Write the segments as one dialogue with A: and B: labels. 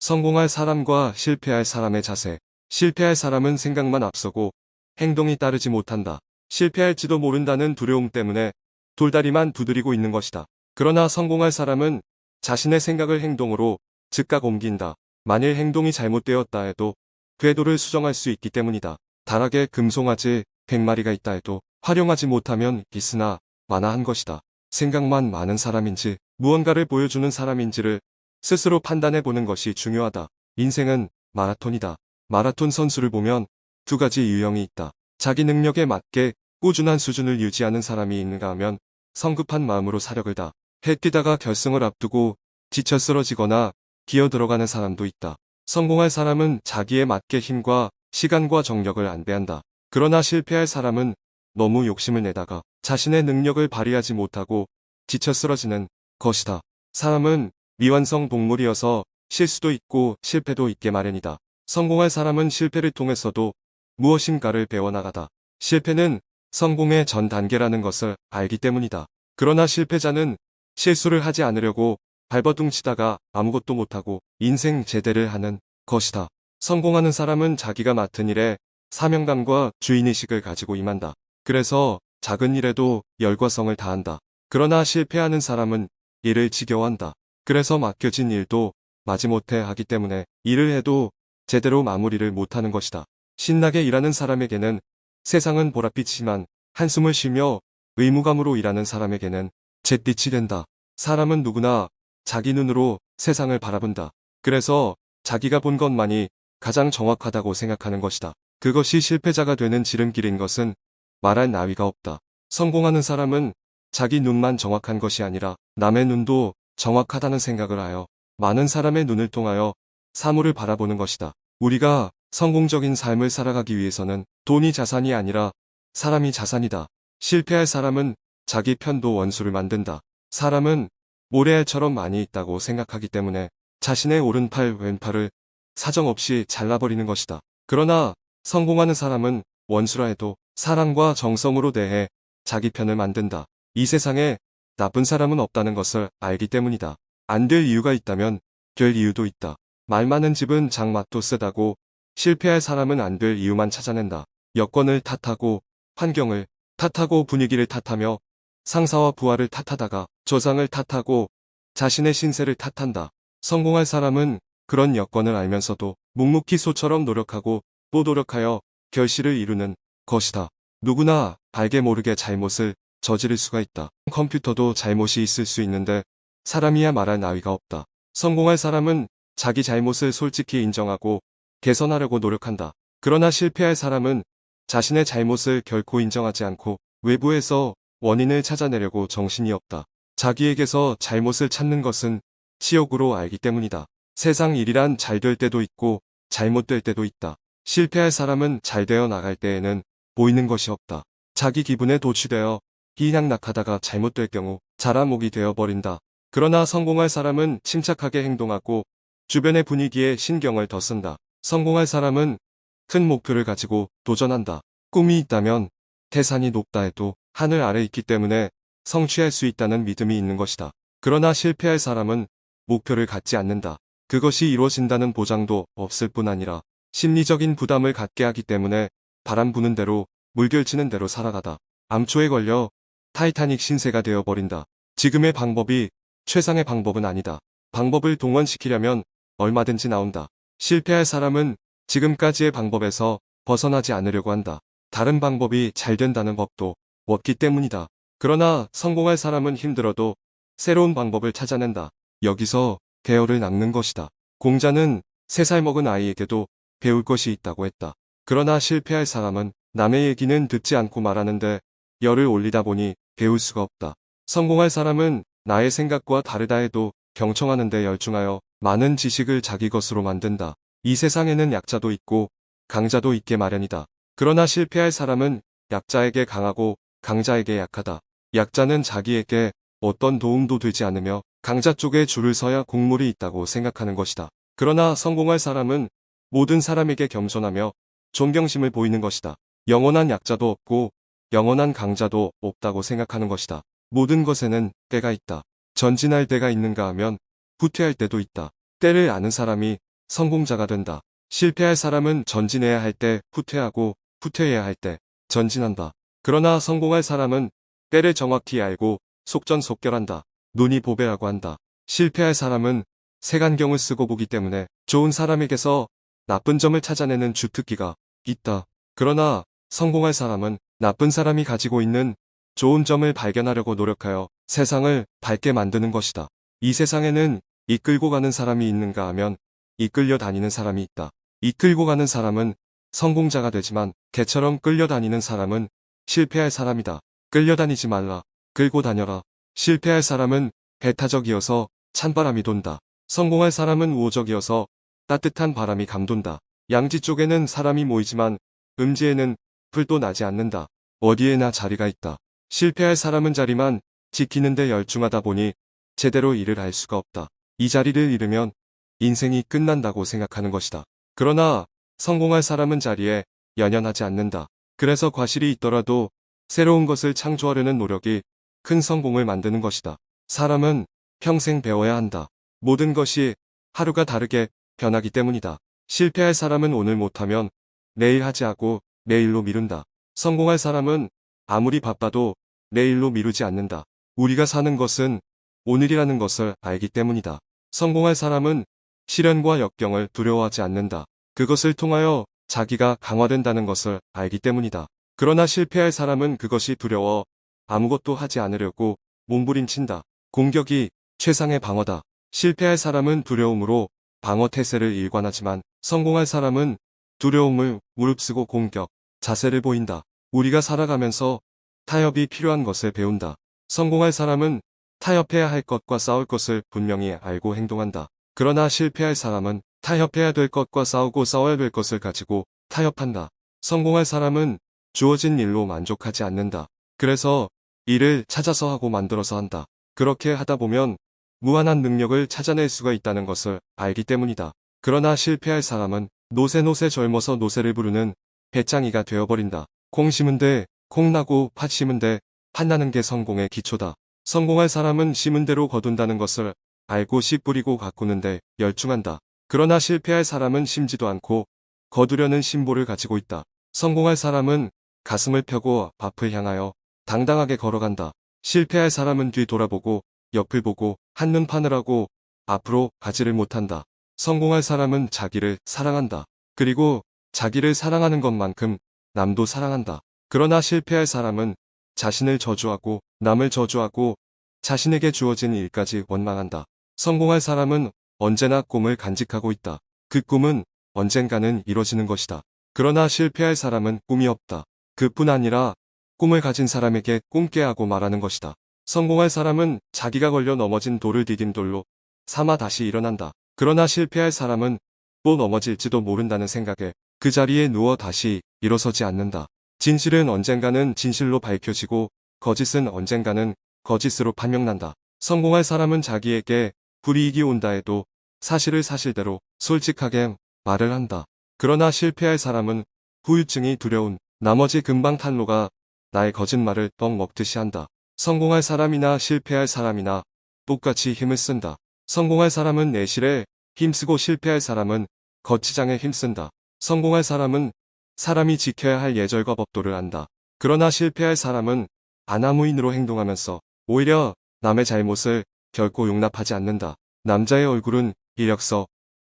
A: 성공할 사람과 실패할 사람의 자세. 실패할 사람은 생각만 앞서고 행동이 따르지 못한다. 실패할지도 모른다는 두려움 때문에 돌다리만 두드리고 있는 것이다. 그러나 성공할 사람은 자신의 생각을 행동으로 즉각 옮긴다. 만일 행동이 잘못되었다 해도 궤도를 수정할 수 있기 때문이다. 다락에 금송아지 100마리가 있다 해도 활용하지 못하면 있으나 만화한 것이다. 생각만 많은 사람인지 무언가를 보여주는 사람인지를 스스로 판단해 보는 것이 중요하다. 인생은 마라톤이다. 마라톤 선수를 보면 두 가지 유형이 있다. 자기 능력에 맞게 꾸준한 수준을 유지하는 사람이 있는가 하면 성급한 마음으로 사력을 다. 해 뛰다가 결승을 앞두고 지쳐 쓰러지거나 기어 들어가는 사람도 있다. 성공할 사람은 자기에 맞게 힘과 시간과 정력을 안배한다. 그러나 실패할 사람은 너무 욕심을 내다가 자신의 능력을 발휘하지 못하고 지쳐 쓰러지는 것이다. 사람은 미완성 동물이어서 실수도 있고 실패도 있게 마련이다. 성공할 사람은 실패를 통해서도 무엇인가를 배워나가다. 실패는 성공의 전 단계라는 것을 알기 때문이다. 그러나 실패자는 실수를 하지 않으려고 발버둥 치다가 아무것도 못하고 인생 제대를 하는 것이다. 성공하는 사람은 자기가 맡은 일에 사명감과 주인의식을 가지고 임한다. 그래서 작은 일에도 열과성을 다한다. 그러나 실패하는 사람은 일을 지겨워한다. 그래서 맡겨진 일도 마지못해 하기 때문에 일을 해도 제대로 마무리를 못하는 것이다. 신나게 일하는 사람에게는 세상은 보랏빛이지만 한숨을 쉬며 의무감으로 일하는 사람에게는 잿빛이 된다. 사람은 누구나 자기 눈으로 세상을 바라본다. 그래서 자기가 본 것만이 가장 정확하다고 생각하는 것이다. 그것이 실패자가 되는 지름길인 것은 말할 나위가 없다. 성공하는 사람은 자기 눈만 정확한 것이 아니라 남의 눈도 정확하다는 생각을 하여 많은 사람의 눈을 통하여 사물을 바라보는 것이다. 우리가 성공적인 삶을 살아가기 위해서는 돈이 자산이 아니라 사람이 자산이다. 실패할 사람은 자기 편도 원수를 만든다. 사람은 모래알처럼 많이 있다고 생각하기 때문에 자신의 오른팔 왼팔을 사정없이 잘라버리는 것이다. 그러나 성공하는 사람은 원수라 해도 사랑과 정성으로 대해 자기 편을 만든다. 이 세상에 나쁜 사람은 없다는 것을 알기 때문이다. 안 될 이유가 있다면 될 이유도 있다. 말 많은 집은 장맛도 쓰다고 실패할 사람은 안 될 이유만 찾아낸다. 여건을 탓하고 환경을 탓하고 분위기를 탓하며 상사와 부하를 탓하다가 조상을 탓하고 자신의 신세를 탓한다. 성공할 사람은 그런 여건을 알면서도 묵묵히 소처럼 노력하고 또 노력하여 결실을 이루는 것이다. 누구나 알게 모르게 잘못을 저지를 수가 있다. 컴퓨터도 잘못이 있을 수 있는데 사람이야 말할 나위가 없다. 성공할 사람은 자기 잘못을 솔직히 인정하고 개선하려고 노력한다. 그러나 실패할 사람은 자신의 잘못을 결코 인정하지 않고 외부에서 원인을 찾아내려고 정신이 없다. 자기에게서 잘못을 찾는 것은 치욕으로 알기 때문이다. 세상 일이란 잘 될 때도 있고 잘못될 때도 있다. 실패할 사람은 잘 되어 나갈 때에는 보이는 것이 없다. 자기 기분에 도취되어 희낙낙하다가 잘못될 경우 자라목이 되어버린다. 그러나 성공할 사람은 침착하게 행동하고 주변의 분위기에 신경을 더 쓴다. 성공할 사람은 큰 목표를 가지고 도전한다. 꿈이 있다면 태산이 높다 해도 하늘 아래 있기 때문에 성취할 수 있다는 믿음이 있는 것이다. 그러나 실패할 사람은 목표를 갖지 않는다. 그것이 이루어진다는 보장도 없을 뿐 아니라 심리적인 부담을 갖게 하기 때문에 바람 부는 대로 물결치는 대로 살아가다. 암초에 걸려 타이타닉 신세가 되어버린다. 지금의 방법이 최상의 방법은 아니다. 방법을 동원시키려면 얼마든지 나온다. 실패할 사람은 지금까지의 방법에서 벗어나지 않으려고 한다. 다른 방법이 잘 된다는 법도 없기 때문이다. 그러나 성공할 사람은 힘들어도 새로운 방법을 찾아낸다. 여기서 대어를 낚는 것이다. 공자는 3살 먹은 아이에게도 배울 것이 있다고 했다. 그러나 실패할 사람은 남의 얘기는 듣지 않고 말하는데 열을 올리다 보니 배울 수가 없다. 성공할 사람은 나의 생각과 다르다 해도 경청하는 데 열중하여 많은 지식을 자기 것으로 만든다. 이 세상에는 약자도 있고 강자도 있게 마련이다. 그러나 실패할 사람은 약자에게 강하고 강자에게 약하다. 약자는 자기에게 어떤 도움도 되지 않으며 강자 쪽에 줄을 서야 곡물이 있다고 생각하는 것이다. 그러나 성공할 사람은 모든 사람에게 겸손하며 존경심을 보이는 것이다. 영원한 약자도 없고 영원한 강자도 없다고 생각하는 것이다. 모든 것에는 때가 있다. 전진할 때가 있는가 하면 후퇴할 때도 있다. 때를 아는 사람이 성공자가 된다. 실패할 사람은 전진해야 할 때 후퇴하고 후퇴해야 할 때 전진한다. 그러나 성공할 사람은 때를 정확히 알고 속전속결한다. 눈이 보배라고 한다. 실패할 사람은 색안경을 쓰고 보기 때문에 좋은 사람에게서 나쁜 점을 찾아내는 주특기가 있다. 그러나 성공할 사람은 나쁜 사람이 가지고 있는 좋은 점을 발견하려고 노력하여 세상을 밝게 만드는 것이다. 이 세상에는 이끌고 가는 사람이 있는가 하면 이끌려 다니는 사람이 있다. 이끌고 가는 사람은 성공자가 되지만 개처럼 끌려다니는 사람은 실패할 사람이다. 끌려다니지 말라. 끌고 다녀라. 실패할 사람은 배타적이어서 찬바람이 돈다. 성공할 사람은 우호적이어서 따뜻한 바람이 감돈다. 양지 쪽에는 사람이 모이지만 음지에는 풀도 나지 않는다. 어디에나 자리가 있다. 실패할 사람은 자리만 지키는데 열중하다 보니 제대로 일을 할 수가 없다. 이 자리를 잃으면 인생이 끝난다고 생각하는 것이다. 그러나 성공할 사람은 자리에 연연하지 않는다. 그래서 과실이 있더라도 새로운 것을 창조하려는 노력이 큰 성공을 만드는 것이다. 사람은 평생 배워야 한다. 모든 것이 하루가 다르게 변하기 때문이다. 실패할 사람은 오늘 못하면 내일 하지 하고 내일로 미룬다. 성공할 사람은 아무리 바빠도 내일로 미루지 않는다. 우리가 사는 것은 오늘이라는 것을 알기 때문이다. 성공할 사람은 시련과 역경을 두려워하지 않는다. 그것을 통하여 자기가 강화된다는 것을 알기 때문이다. 그러나 실패할 사람은 그것이 두려워 아무것도 하지 않으려고 몸부림친다. 공격이 최상의 방어다. 실패할 사람은 두려움으로 방어 태세를 일관하지만 성공할 사람은 두려움을 무릅쓰고 공격, 자세를 보인다. 우리가 살아가면서 타협이 필요한 것을 배운다. 성공할 사람은 타협해야 할 것과 싸울 것을 분명히 알고 행동한다. 그러나 실패할 사람은 타협해야 될 것과 싸우고 싸워야 될 것을 가지고 타협한다. 성공할 사람은 주어진 일로 만족하지 않는다. 그래서 일을 찾아서 하고 만들어서 한다. 그렇게 하다 보면 무한한 능력을 찾아낼 수가 있다는 것을 알기 때문이다. 그러나 실패할 사람은 노새노새 젊어서 노새를 부르는 배짱이가 되어버린다. 콩 심은 데 콩 나고 팥 심은 데 팥 나는 게 성공의 기초다. 성공할 사람은 심은 대로 거둔다는 것을 알고 씨 뿌리고 가꾸는데 열중한다. 그러나 실패할 사람은 심지도 않고 거두려는 심보를 가지고 있다. 성공할 사람은 가슴을 펴고 앞을 향하여 당당하게 걸어간다. 실패할 사람은 뒤 돌아보고 옆을 보고 한눈 파느라고 앞으로 가지를 못한다. 성공할 사람은 자기를 사랑한다. 그리고 자기를 사랑하는 것만큼 남도 사랑한다. 그러나 실패할 사람은 자신을 저주하고 남을 저주하고 자신에게 주어진 일까지 원망한다. 성공할 사람은 언제나 꿈을 간직하고 있다. 그 꿈은 언젠가는 이뤄지는 것이다. 그러나 실패할 사람은 꿈이 없다. 그뿐 아니라 꿈을 가진 사람에게 꿈깨 하고 말하는 것이다. 성공할 사람은 자기가 걸려 넘어진 돌을 디딤돌로 삼아 다시 일어난다. 그러나 실패할 사람은 또 넘어질지도 모른다는 생각에 그 자리에 누워 다시 일어서지 않는다. 진실은 언젠가는 진실로 밝혀지고 거짓은 언젠가는 거짓으로 판명난다. 성공할 사람은 자기에게 불이익이 온다 해도 사실을 사실대로 솔직하게 말을 한다. 그러나 실패할 사람은 후유증이 두려운 나머지 금방 탄로가 나의 거짓말을 떡 먹듯이 한다. 성공할 사람이나 실패할 사람이나 똑같이 힘을 쓴다. 성공할 사람은 내실에 힘쓰고 실패할 사람은 거치장에 힘쓴다. 성공할 사람은 사람이 지켜야 할 예절과 법도를 안다. 그러나 실패할 사람은 아나무인으로 행동하면서 오히려 남의 잘못을 결코 용납하지 않는다. 남자의 얼굴은 이력서,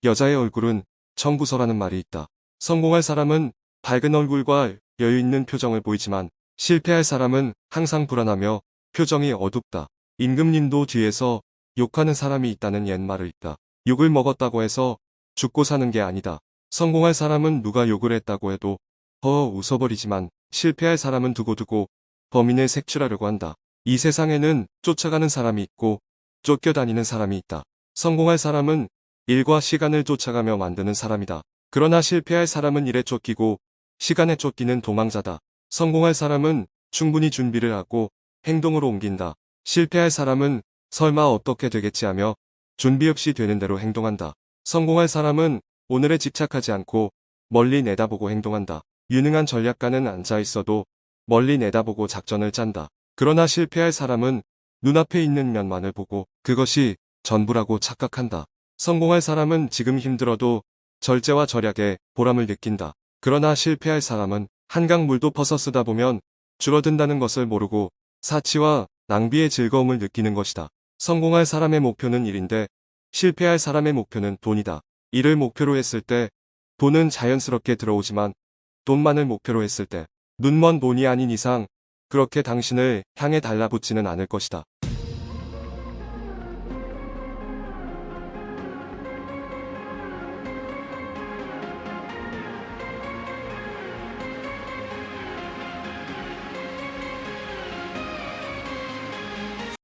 A: 여자의 얼굴은 청구서라는 말이 있다. 성공할 사람은 밝은 얼굴과 여유 있는 표정을 보이지만 실패할 사람은 항상 불안하며 표정이 어둡다. 임금님도 뒤에서 욕하는 사람이 있다는 옛말을 있다. 욕을 먹었다고 해서 죽고 사는 게 아니다. 성공할 사람은 누가 욕을 했다고 해도 허 웃어버리지만 실패할 사람은 두고두고 범인을 색출하려고 한다. 이 세상에는 쫓아가는 사람이 있고 쫓겨다니는 사람이 있다. 성공할 사람은 일과 시간을 쫓아가며 만드는 사람이다. 그러나 실패할 사람은 일에 쫓기고 시간에 쫓기는 도망자다. 성공할 사람은 충분히 준비를 하고 행동으로 옮긴다. 실패할 사람은 설마 어떻게 되겠지 하며 준비 없이 되는 대로 행동한다. 성공할 사람은 오늘에 집착하지 않고 멀리 내다보고 행동한다. 유능한 전략가는 앉아 있어도 멀리 내다보고 작전을 짠다. 그러나 실패할 사람은 눈앞에 있는 면만을 보고 그것이 전부라고 착각한다. 성공할 사람은 지금 힘들어도 절제와 절약에 보람을 느낀다. 그러나 실패할 사람은 한강 물도 퍼서 쓰다 보면 줄어든다는 것을 모르고 사치와 낭비의 즐거움을 느끼는 것이다. 성공할 사람의 목표는 일인데 실패할 사람의 목표는 돈이다. 이를 목표로 했을 때 돈은 자연스럽게 들어오지만 돈만을 목표로 했을 때 눈먼 돈이 아닌 이상 그렇게 당신을 향해 달라붙지는 않을 것이다.